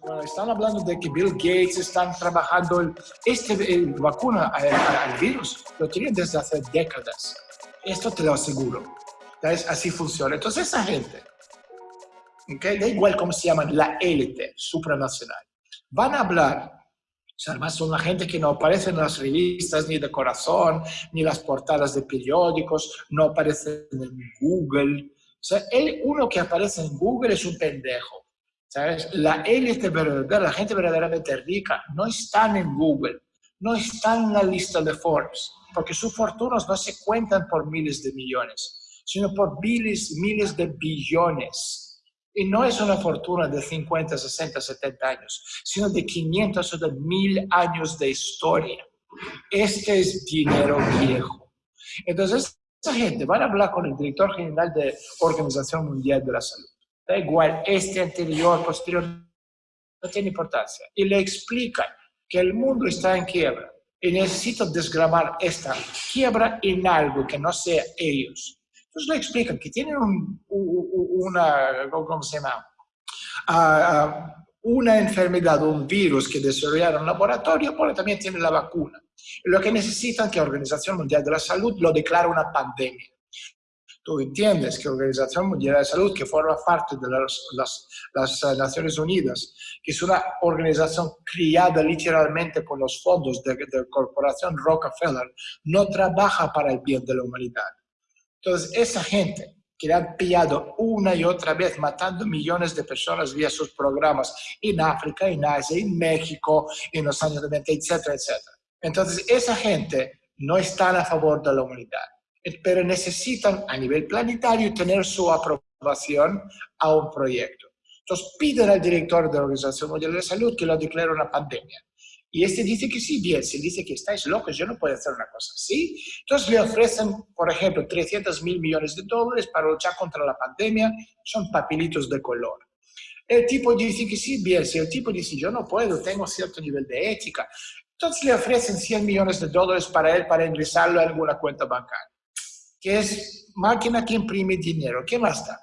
Cuando están hablando de que Bill Gates están trabajando el, este el vacuna al, al, virus, lo tienen desde hace décadas. Esto te lo aseguro. ¿Sabes? Así funciona. Entonces esa gente, ¿okay? da igual cómo se llaman, la élite supranacional, van a hablar además son la gente que no aparece en las revistas ni de corazón, ni las portadas de periódicos, no aparece en Google. O sea, el, uno que aparece en Google es un pendejo. ¿Sabes? La élite verdadera, la gente verdaderamente rica, no están en Google, no están en la lista de Forbes, porque sus fortunas no se cuentan por miles de millones, sino por miles, miles de billones. Y no es una fortuna de 50, 60, 70 años, sino de 500 o de 1000 años de historia. Este es dinero viejo. Entonces, esa gente van a hablar con el director general de Organización Mundial de la Salud da igual, este anterior, posterior, no tiene importancia. Y le explican que el mundo está en quiebra y necesito desgravar esta quiebra en algo que no sea ellos. Entonces le explican que tienen un, una, ¿cómo se llama? Uh, una enfermedad, un virus que desarrollaron en laboratorio, pero también tienen la vacuna. Lo que necesitan que la Organización Mundial de la Salud lo declare una pandemia. Tú entiendes que la Organización Mundial de Salud, que forma parte de las, las, las, eh, Naciones Unidas, que es una organización criada literalmente por los fondos de, la corporación Rockefeller, no trabaja para el bien de la humanidad. Entonces, esa gente que le han pillado una y otra vez, matando millones de personas vía sus programas en África, en Asia, en México, en los años 90, etcétera, etcétera. Entonces, esa gente no está a favor de la humanidad pero necesitan a nivel planetario tener su aprobación a un proyecto. Entonces piden al director de la Organización Mundial de Salud que lo declare una pandemia. Y este dice que sí, bien, si dice que estáis locos, yo no puedo hacer una cosa así. Entonces le ofrecen, por ejemplo, 300 mil millones de dólares para luchar contra la pandemia, son papelitos de color. El tipo dice que sí, bien, si el tipo dice yo no puedo, tengo cierto nivel de ética, entonces le ofrecen 100 millones de dólares para él para ingresarlo a alguna cuenta bancaria que es máquina que imprime dinero. ¿Qué más da?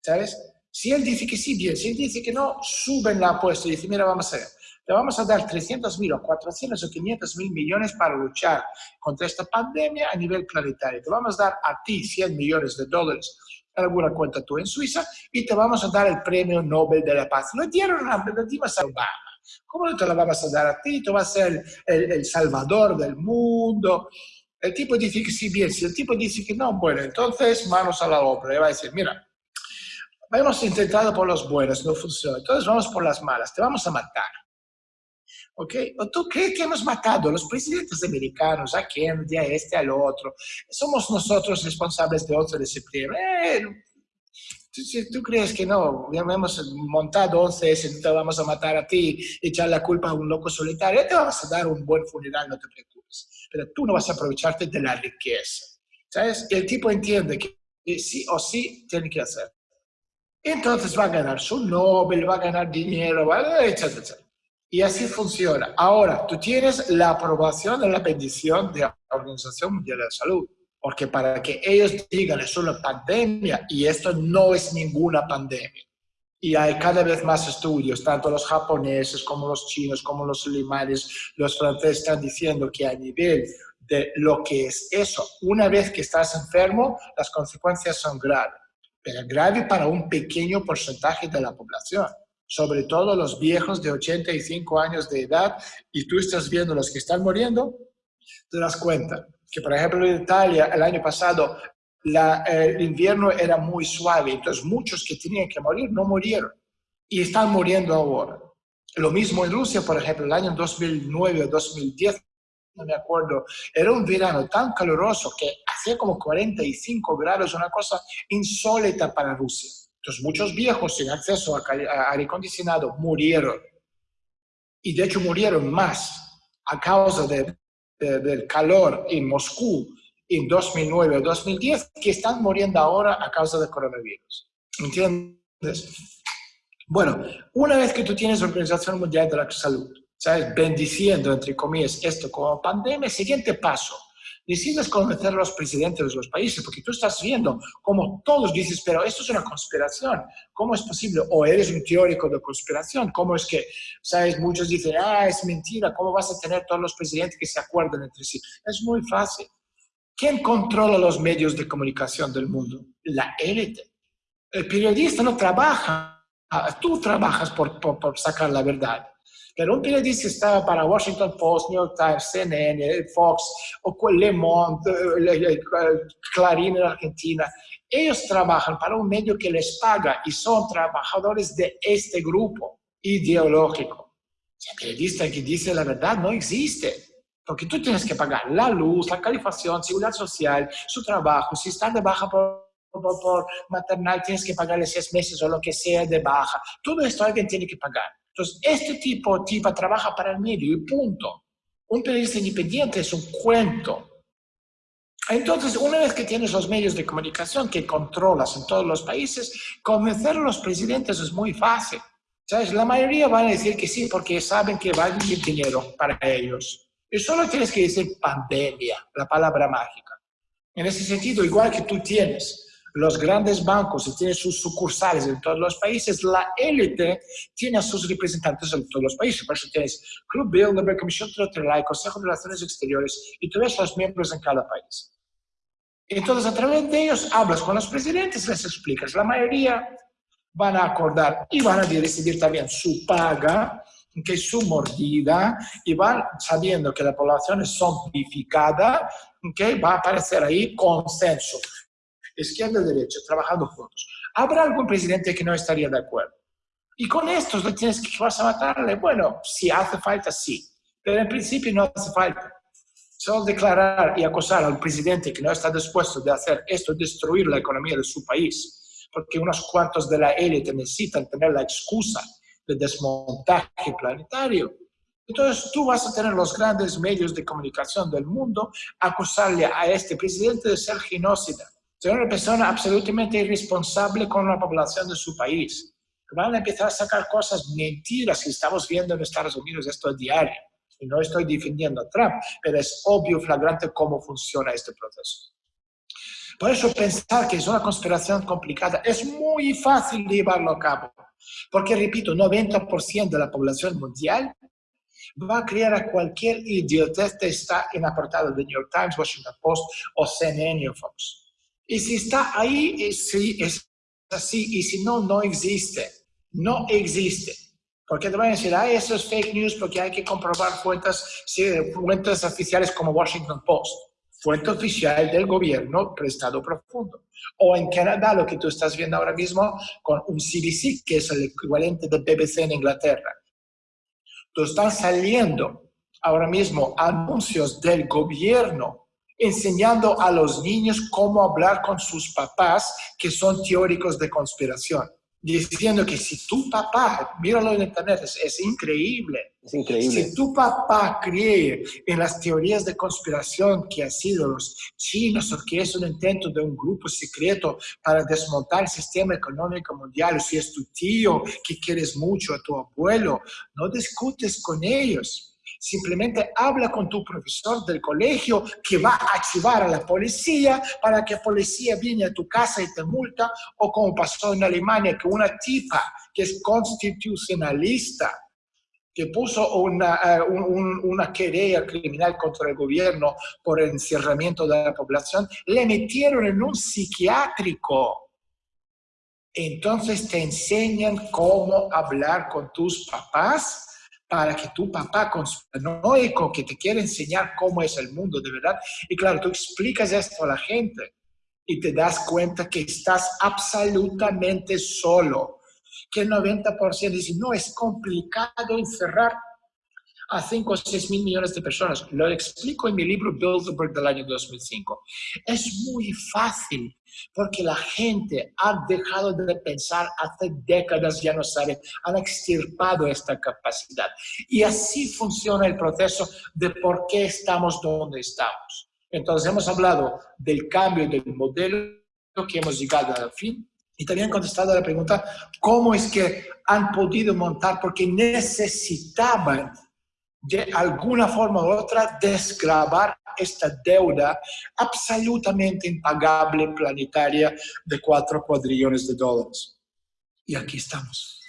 ¿Sabes? Si él dice que sí, bien. Si él dice que no, suben la apuesta y dice, mira, vamos a ver, te vamos a dar 300 mil o 400 o 500 mil millones para luchar contra esta pandemia a nivel planetario. Te vamos a dar a ti 100 millones de dólares en alguna cuenta tú en Suiza y te vamos a dar el premio Nobel de la Paz. No dieron a Obama. ¿Cómo no te lo vamos a dar a ti? Tú vas a ser el, el salvador del mundo. El tipo dice que sí, bien. Si el tipo dice que no, bueno, entonces manos a la obra. Y va a decir, mira, hemos intentado por los buenos, no funciona. Entonces vamos por las malas, te vamos a matar. ¿Ok? ¿O tú crees que hemos matado a los presidentes americanos, a Kennedy, a este, al otro? Somos nosotros responsables de 11 de septiembre. Eh, si tú crees que no, hemos montado 11 S, te vamos a matar a ti, echar la culpa a un loco solitario, te vamos a dar un buen funeral, no te preocupes pero tú no vas a aprovecharte de la riqueza. ¿Sabes? el tipo entiende que sí o sí tiene que hacer. Entonces va a ganar su Nobel, va a ganar dinero, etcétera. Y así funciona. Ahora, tú tienes la aprobación de la bendición de la Organización Mundial de la Salud, porque para que ellos digan es una pandemia, y esto no es ninguna pandemia, y hay cada vez más estudios, tanto los japoneses como los chinos, como los alemanes, los franceses están diciendo que a nivel de lo que es eso, una vez que estás enfermo, las consecuencias son graves, pero grave para un pequeño porcentaje de la población, sobre todo los viejos de 85 años de edad, y tú estás viendo los que están muriendo, te das cuenta que, por ejemplo, en Italia el año pasado eh, el invierno era muy suave, entonces muchos que tenían que morir no murieron y están muriendo ahora. Lo mismo en Rusia, por ejemplo, el año 2009 o 2010, no me acuerdo, era un verano tan caluroso que hacía como 45 grados, una cosa insólita para Rusia. Entonces muchos viejos sin acceso a aire acondicionado murieron. Y de hecho murieron más a causa del calor en Moscú en 2009 o 2010 que están muriendo ahora a causa del coronavirus. ¿Entiendes? Bueno, una vez que tú tienes Organización Mundial de la Salud, ¿sabes? Bendiciendo, entre comillas, esto como pandemia, siguiente paso. Decides convencer a los presidentes de los países, porque tú estás viendo como todos dices, pero esto es una conspiración. ¿Cómo es posible? O eres un teórico de conspiración. ¿Cómo es que, sabes, muchos dicen, ah, es mentira, ¿cómo vas a tener todos los presidentes que se acuerdan entre sí? Es muy fácil. ¿Quién controla los medios de comunicación del mundo? La élite. El periodista no trabaja, tú trabajas por, por sacar la verdad. Pero un periodista está para Washington Post, New York Times, CNN, Fox, o Le Monde, Clarín en Argentina. Ellos trabajan para un medio que les paga y son trabajadores de este grupo ideológico. El periodista que dice la verdad no existe. Porque tú tienes que pagar la luz, la calefacción, seguridad social, su trabajo. Si está de baja por, por, por maternal, tienes que pagarle seis meses o lo que sea de baja. Todo esto alguien tiene que pagar. Entonces, este tipo, tipo trabaja para el medio y punto. Un periodista independiente es un cuento. Entonces, una vez que tienes los medios de comunicación que controlas en todos los países, convencer a los presidentes es muy fácil. ¿Sabes? La mayoría van a decir que sí porque saben que va a venir dinero para ellos. Y solo tienes que decir pandemia, la palabra mágica. En ese sentido, igual que tú tienes los grandes bancos y tienen sus sucursales en todos los países, la élite tiene a sus representantes en todos los países. Por eso tienes Club Bilderberg, Comisión Trilateral, Consejo de Relaciones Exteriores y tú ves los miembros en cada país. Entonces, a través de ellos hablas con los presidentes, les explicas. La mayoría van a acordar y van a decidir también su paga, que su mordida, y van sabiendo que la población es zombificada, que va a aparecer ahí consenso izquierda y derecha, trabajando juntos. ¿Habrá algún presidente que no estaría de acuerdo? Y con estos no tienes que vas a matarle. Bueno, si hace falta, sí. Pero en principio no hace falta. Solo declarar y acosar al presidente que no está dispuesto de hacer esto, destruir la economía de su país, porque unos cuantos de la élite necesitan tener la excusa de desmontaje planetario. Entonces tú vas a tener los grandes medios de comunicación del mundo acusarle a este presidente de ser genocida es una persona absolutamente irresponsable con la población de su país. Van a empezar a sacar cosas mentiras que estamos viendo en Estados Unidos esto es diario. Y no estoy defendiendo a Trump, pero es obvio, flagrante cómo funciona este proceso. Por eso pensar que es una conspiración complicada es muy fácil llevarlo a cabo. Porque, repito, 90% de la población mundial va a crear a cualquier idiotez que está en la portada de New York Times, Washington Post o CNN o Fox. Y si está ahí, es, es así, y si no, no existe. No existe. Porque te van a decir, ah, eso es fake news porque hay que comprobar fuentes, fuentes oficiales como Washington Post, fuente oficial del gobierno prestado profundo. O en Canadá, lo que tú estás viendo ahora mismo con un CBC, que es el equivalente de BBC en Inglaterra. Entonces están saliendo ahora mismo anuncios del gobierno enseñando a los niños cómo hablar con sus papás que son teóricos de conspiración. Diciendo que si tu papá, míralo en internet, es, increíble. Es increíble. Si tu papá cree en las teorías de conspiración que han sido los chinos o que es un intento de un grupo secreto para desmontar el sistema económico mundial, si es tu tío que quieres mucho, a tu abuelo, no discutes con ellos Simplemente habla con tu profesor del colegio que va a activar a la policía para que la policía viene a tu casa y te multa, o como pasó en Alemania, que una tipa que es constitucionalista, que puso una, eh, una querella criminal contra el gobierno por el encerramiento de la población, le metieron en un psiquiátrico. Entonces te enseñan cómo hablar con tus papás para que tu papá conspiranoico que te quiere enseñar cómo es el mundo de verdad, y claro, tú explicas esto a la gente y te das cuenta que estás absolutamente solo, que el 90% dice, no, es complicado encerrar a 5 o 6 mil millones de personas. Lo explico en mi libro Bilderberg del año 2005. Es muy fácil porque la gente ha dejado de pensar hace décadas, ya no sabe, han extirpado esta capacidad. Y así funciona el proceso de por qué estamos donde estamos. Entonces hemos hablado del cambio del modelo que hemos llegado al fin y también contestado a la pregunta, ¿cómo es que han podido montar? Porque necesitaban de alguna forma u otra desgravar esta deuda absolutamente impagable planetaria de 4 cuadrillones de dólares. Y aquí estamos.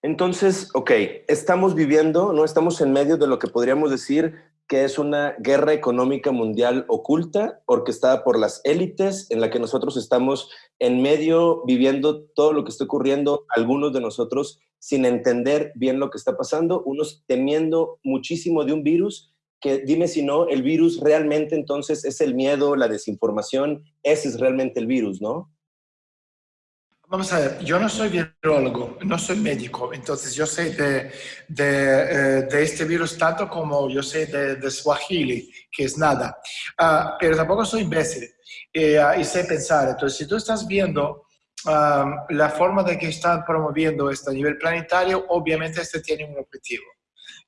Entonces, ok, estamos viviendo, no estamos en medio de lo que podríamos decir que es una guerra económica mundial oculta, orquestada por las élites, en la que nosotros estamos en medio viviendo todo lo que está ocurriendo, algunos de nosotros sin entender bien lo que está pasando, unos temiendo muchísimo de un virus, que dime si no, el virus realmente entonces es el miedo, la desinformación, ese es realmente el virus, ¿no? Vamos a ver, yo no soy virologo, no soy médico, entonces yo sé de, de, eh, este virus tanto como yo sé de, Swahili, que es nada, ah, pero tampoco soy imbécil ah, y sé pensar. Entonces, si tú estás viendo la forma de que están promoviendo esto a nivel planetario, obviamente este tiene un objetivo.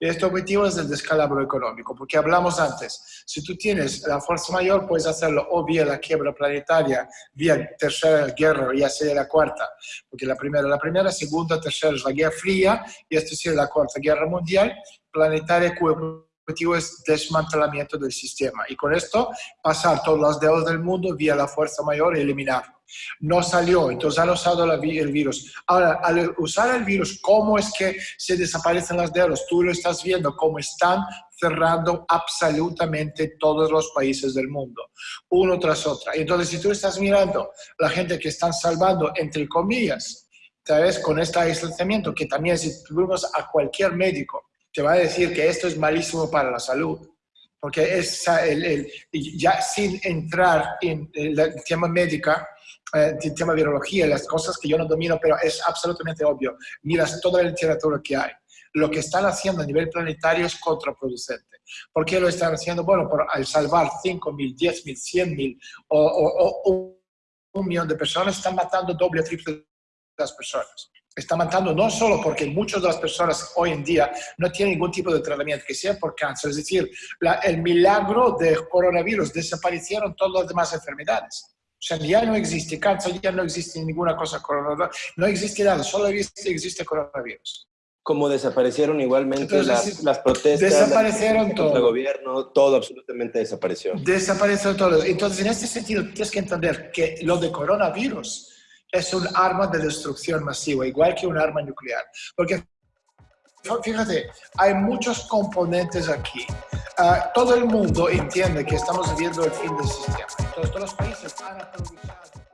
Y este objetivo es el descalabro económico, porque hablamos antes, si tú tienes la fuerza mayor, puedes hacerlo o vía la quiebra planetaria, vía tercera guerra, ya sea la cuarta, porque la primera, la primera, segunda, tercera es la guerra fría, y esta sería la cuarta guerra mundial planetaria, cuyo objetivo es desmantelamiento del sistema. Y con esto, pasar todas las deudas del mundo vía la fuerza mayor y eliminarlo. No salió, entonces han usado el virus. Ahora, al usar el virus, ¿cómo es que se desaparecen las deudas? Tú lo estás viendo, cómo están cerrando absolutamente todos los países del mundo, uno tras otro. Entonces, si tú estás mirando la gente que están salvando, entre comillas, ¿sabes? Con este aislamiento, que también si tuvimos a cualquier médico, te va a decir que esto es malísimo para la salud porque es el, ya sin entrar en el tema médica, eh, el tema virología, las cosas que yo no domino, pero es absolutamente obvio. Miras toda la literatura que hay. Lo que están haciendo a nivel planetario es contraproducente. ¿Por qué lo están haciendo? Bueno, por, al salvar 5 mil, 10 mil, 100 mil o, un millón de personas, están matando doble o triple las personas. Está matando no solo porque muchas de las personas hoy en día no tienen ningún tipo de tratamiento, que sea por cáncer, es decir, el milagro del coronavirus, desaparecieron todas las demás enfermedades. O sea, ya no existe cáncer, ya no existe ninguna cosa coronavirus, no existe nada, solo existe, existe coronavirus. Como desaparecieron igualmente las, las, protestas, desaparecieron todo. el gobierno, todo absolutamente desapareció. Desapareció todo. Entonces, en este sentido, tienes que entender que lo de coronavirus es un arma de destrucción masiva, igual que un arma nuclear. Porque, fíjate, hay muchos componentes aquí. Ah, todo el mundo entiende que estamos viviendo el fin del sistema. Todos los países han aprovechado